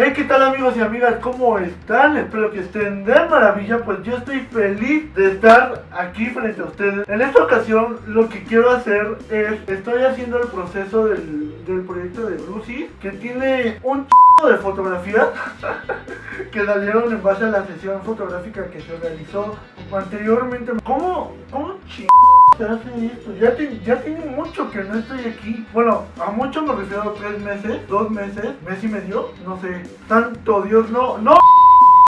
Hey, ¿qué tal amigos y amigas? ¿Cómo están? Espero que estén de maravilla, pues yo estoy feliz de estar aquí frente a ustedes. En esta ocasión lo que quiero hacer es, estoy haciendo el proceso del, del proyecto de Lucy, que tiene un de fotografías que salieron en base a la sesión fotográfica que se realizó anteriormente. ¿Cómo, cómo. Ya, ya tiene mucho que no estoy aquí. Bueno, a mucho me refiero a tres meses, dos meses, mes y medio, no sé. Tanto Dios, no, no.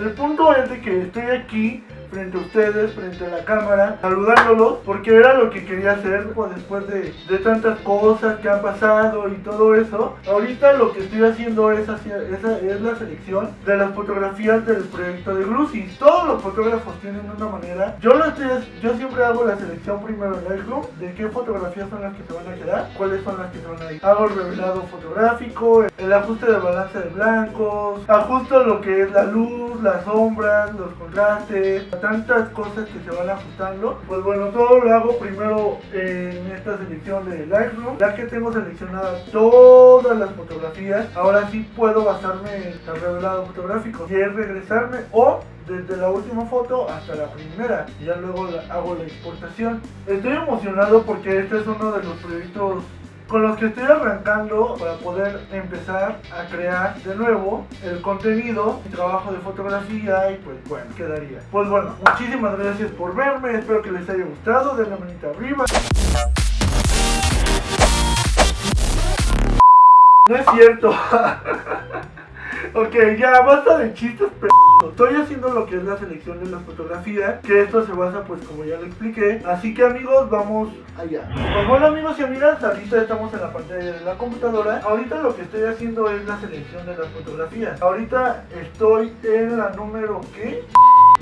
El punto es de que estoy aquí frente a ustedes, frente a la cámara, saludándolos, porque era lo que quería hacer pues, después de, de tantas cosas que han pasado y todo eso. Ahorita lo que estoy haciendo es, hacia- esa es la selección de las fotografías del proyecto de Glucis. Todos los fotógrafos tienen una manera. Yo lo estoy, yo siempre hago la selección primero en Lightroom de qué fotografías son las que se van a quedar, cuáles son las que se van a ir. Hago el revelado fotográfico, el ajuste de balance de blancos, ajusto lo que es la luz, las sombras, los contrastes, tantas cosas que se van ajustando. Pues bueno, todo lo hago primero en esta selección de Lightroom, ya que tengo seleccionadas todas las fotografías. Ahora sí puedo basarme en el revelado fotográfico, si es regresarme o desde la última foto hasta la primera y ya luego hago la exportación. Estoy emocionado porque este es uno de los proyectos con los que estoy arrancando para poder empezar a crear de nuevo el contenido, mi trabajo de fotografía y pues bueno, quedaría. Pues bueno, muchísimas gracias por verme, espero que les haya gustado, denle manita arriba. No es cierto. ok, ya basta de chistes, p***. Estoy haciendo lo que es la selección de las fotografías, que esto se basa pues como ya lo expliqué. Así que amigos, vamos allá. Pues bueno amigos y amigas, ahorita estamos en la pantalla de la computadora. Ahorita lo que estoy haciendo es la selección de las fotografías. Ahorita estoy en la número ¿qué?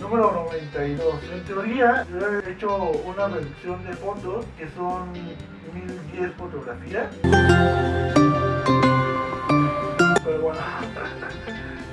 Número 92. En teoría, yo he hecho una reducción de fotos que son 1010 fotografías. Pero bueno,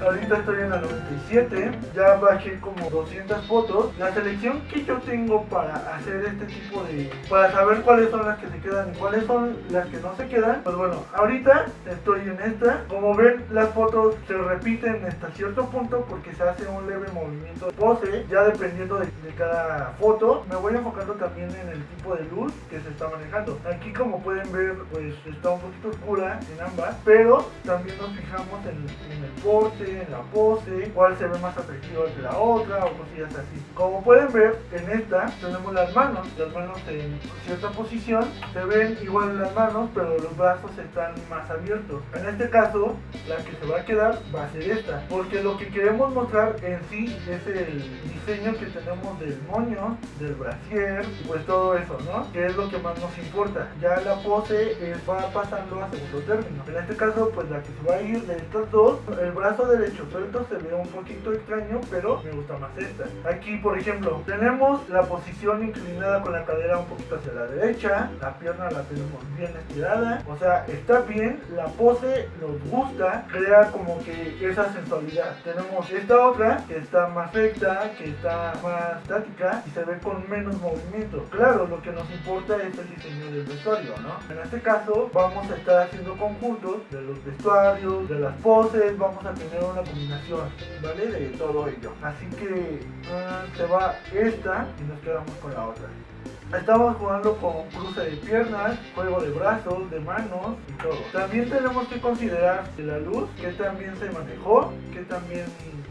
ahorita estoy en la 97, ya bajé como 200 fotos. La selección que yo tengo para hacer este tipo de... para saber cuáles son las que se quedan y cuáles son las que no se quedan. Pues bueno, ahorita estoy en esta. Como ven, las fotos se repiten hasta cierto punto porque se hace un leve movimiento de pose, ya dependiendo de, cada foto. Me voy enfocando también en el tipo de luz que se está manejando. Aquí como pueden ver, pues está un poquito oscura en ambas, pero también nos fijamos en, en el porte, en la pose, cuál se ve más atractiva que la otra o cosillas así. Como pueden ver, en esta tenemos las manos, las manos en cierta posición, se ven igual las manos, pero los brazos están más abiertos. En este caso, la que se va a quedar va a ser esta, porque lo que queremos mostrar en sí es el diseño que tenemos del moño, del brasier, pues todo eso, ¿no? Que es lo que más nos importa. Ya la pose eh, va pasando a segundo término. En este caso, pues la que se va a ir de estas dos, el brazo derecho suelto se ve un poquito extraño, pero me gusta más esta. Aquí, por ejemplo, tenemos la posición inclinada con la cadera un poquito hacia la derecha, la pierna la tenemos bien estirada, o sea, está bien, la pose nos gusta, crea como que esa sensualidad. Tenemos esta otra que está más recta, que está más estática y se ve con menos movimiento. Claro, lo que nos importa es el diseño del vestuario, ¿no? En este caso, vamos a estar haciendo conjuntos de los vestuarios, de las poses, vamos a tener una combinación, ¿vale? De todo ello. Así que ah, se va esta y nos quedamos con la otra. Estamos jugando con cruce de piernas, juego de brazos, de manos y todo. También tenemos que considerar que la luz, que también se manejó, que también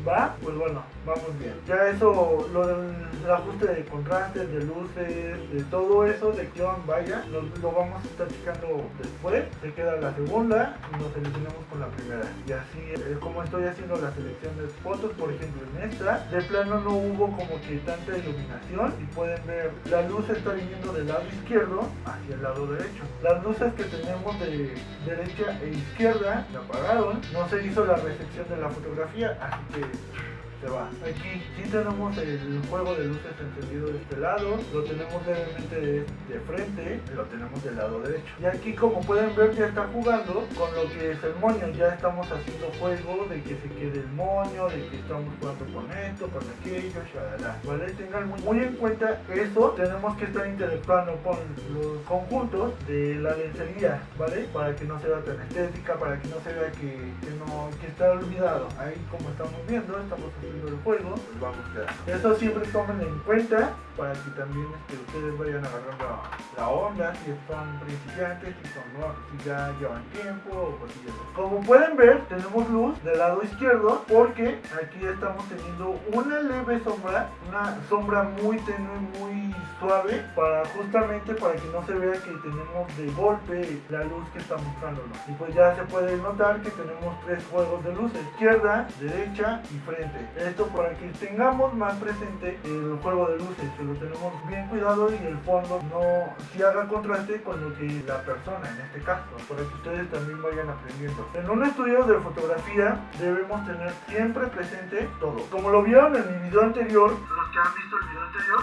va, pues bueno, vamos bien. Ya eso, lo del ajuste de contrastes, de luces, de todo eso, de guion, vaya, lo, lo vamos a estar checando después. Se queda la segunda y nos seleccionamos con la primera. Y así es como estoy haciendo la selección de fotos, por ejemplo en esta, de plano no hubo como que tanta iluminación y pueden ver, la luz está viniendo del lado izquierdo hacia el lado derecho. Las luces que tenemos de derecha e izquierda se apagaron, no se hizo la recepción de la fotografía, así que se va. Aquí sí tenemos el juego de luces encendido de este lado, lo tenemos levemente de, de frente, lo tenemos del lado derecho. Y aquí como pueden ver ya está jugando con lo que es el moño, ya estamos haciendo juego de que se quede el moño, de que estamos jugando con esto, con aquello, shalala. ¿Vale? Tengan muy, muy en cuenta eso, tenemos que estar interactuando con los conjuntos de la lencería, ¿vale? Para que no se vea tan estética, para que no se vea que, que no, que está olvidado. Ahí como estamos viendo, estamos haciendo el juego, pues quedando. Eso siempre tomen en cuenta para que también este, ustedes vayan agarrando la onda, si son principiantes, si son nuevos, si ya llevan tiempo o cosillas. Como pueden ver, tenemos luz del lado izquierdo porque aquí estamos teniendo una leve sombra, una sombra muy tenue, muy suave, para justamente para que no se vea que tenemos de golpe la luz que está mostrándonos. Y pues ya se puede notar que tenemos tres juegos de luz, izquierda, derecha y frente. Esto para que tengamos más presente el juego de luces, que lo tenemos bien cuidado y el fondo no si haga contraste con lo que la persona, en este caso, para que ustedes también vayan aprendiendo. En un estudio de fotografía debemos tener siempre presente todo. Como lo vieron en mi video anterior, los que han visto el video anterior,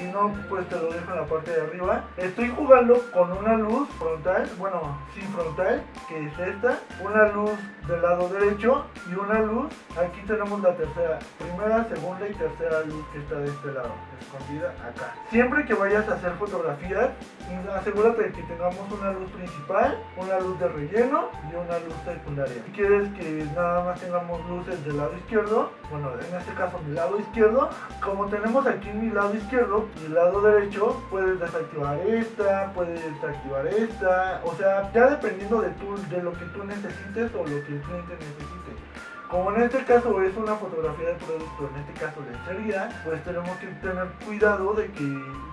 si no, pues te lo dejo en la parte de arriba. Estoy jugando con una luz frontal, bueno, sin frontal, que es esta, una luz del lado derecho y una luz, aquí tenemos la tercera, primera, segunda y tercera luz que está de este lado, escondida acá. Siempre que vayas a hacer fotografías, asegúrate de que tengamos una luz principal, una luz de relleno y una luz secundaria. Si quieres que nada más tengamos luces del lado izquierdo, bueno, en este caso mi lado izquierdo, como tenemos aquí mi lado izquierdo y el lado derecho, puedes desactivar esta, puedes activar esta, o sea, ya dependiendo de, tu, de lo que tú necesites o lo que el cliente necesite. Como en este caso es una fotografía de producto, en este caso lencería, pues tenemos que tener cuidado de que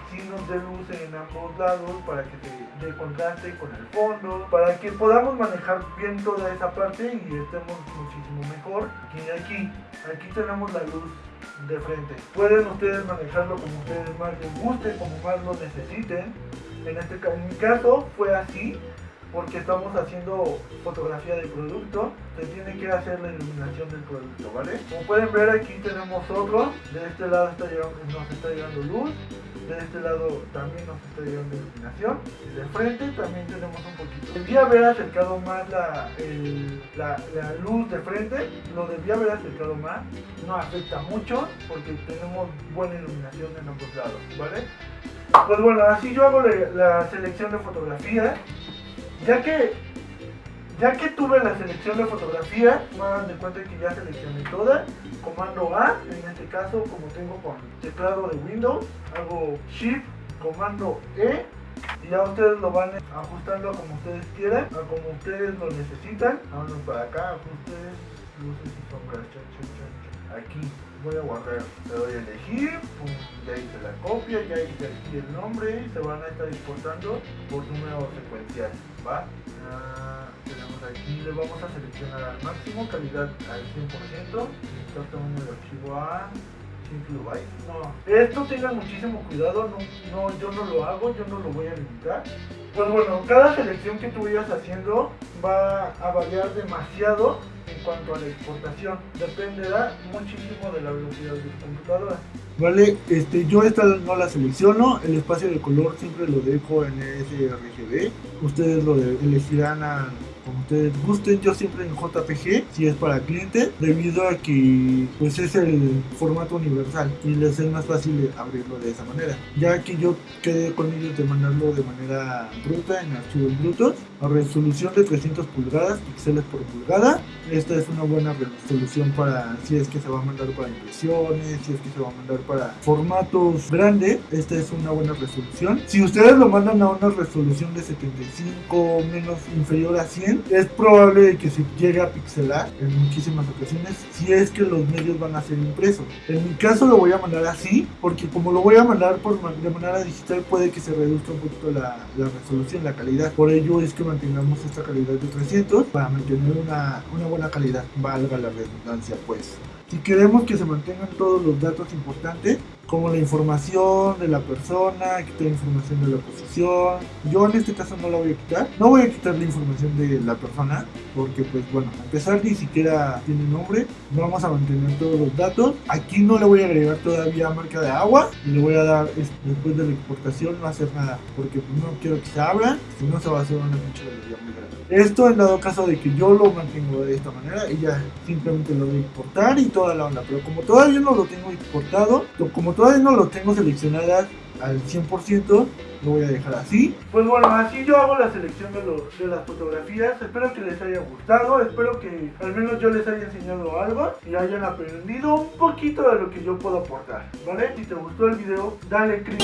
si nos dé luz en ambos lados para que se dé contraste con el fondo, para que podamos manejar bien toda esa parte y estemos muchísimo mejor. Y aquí, aquí tenemos la luz de frente. Pueden ustedes manejarlo como ustedes más les guste, como más lo necesiten. En, este, en mi caso fue así, porque estamos haciendo fotografía del producto, se tiene que hacer la iluminación del producto, ¿vale? Como pueden ver aquí tenemos otro, de este lado está llegando, nos está llegando luz, de este lado también nos está llegando iluminación, y de frente también tenemos un poquito. Debía haber acercado más la, el, la, la luz de frente, lo debía haber acercado más, no afecta mucho porque tenemos buena iluminación en ambos lados, ¿vale? Pues bueno, así yo hago la, la selección de fotografía ya que ya que tuve la selección de fotografía, me dan de cuenta que ya seleccioné toda, comando A, en este caso como tengo con teclado de Windows, hago Shift, comando E, y ya ustedes lo van ajustando como ustedes quieran, a como ustedes lo necesitan. Vámonos para acá, ajustes, luces y sombras, aquí voy a guardar, le doy a elegir, ya hice la copia, ya hice aquí el nombre y se van a estar exportando por número secuencial, ¿va? Ah, tenemos aquí, le vamos a seleccionar al máximo, calidad al 100%, está tamaño de archivo a 100 kilobytes, no, esto tengan muchísimo cuidado, no, no, yo no lo hago, yo no lo voy a limitar, pues bueno, cada selección que tú vayas haciendo va a variar demasiado cuanto a la exportación. Dependerá muchísimo de la velocidad de tu computadora. Vale, este, yo esta no la selecciono, el espacio de color siempre lo dejo en sRGB. Ustedes lo elegirán a como ustedes gusten, yo siempre en JPG, si es para cliente, debido a que pues es el formato universal y les es más fácil abrirlo de esa manera. Ya que yo quedé con ellos de mandarlo de manera bruta en archivos brutos, a resolución de 300 pulgadas, píxeles por pulgada. Esta es una buena resolución para si es que se va a mandar para impresiones, si es que se va a mandar para formatos grandes. Esta es una buena resolución. Si ustedes lo mandan a una resolución de 75 menos inferior a 100, es probable que se llegue a pixelar en muchísimas ocasiones si es que los medios van a ser impresos. En mi caso lo voy a mandar así, porque como lo voy a mandar por, de manera digital puede que se reduzca un poquito la, la resolución, la calidad. Por ello es que mantengamos esta calidad de 300 para mantener una, una buena calidad, valga la redundancia pues. Si queremos que se mantengan todos los datos importantes, como la información de la persona, quitar información de la posición. Yo en este caso no la voy a quitar. No voy a quitar la información de la persona porque pues bueno, a pesar ni siquiera tiene nombre, vamos a mantener todos los datos. Aquí no le voy a agregar todavía marca de agua y le voy a dar después de la exportación no hacer nada porque pues, no quiero que se abra, si no se va a hacer una pinche muy grande. Esto en dado caso de que yo lo mantengo de esta manera y ya simplemente lo voy a importar y toda la onda, pero como todavía no lo tengo exportado, como todavía no lo tengo seleccionada al 100%, lo voy a dejar así. Pues bueno, así yo hago la selección de, los, de las fotografías. Espero que les haya gustado, espero que al menos yo les haya enseñado algo y hayan aprendido un poquito de lo que yo puedo aportar, ¿vale? Si te gustó el video, dale click.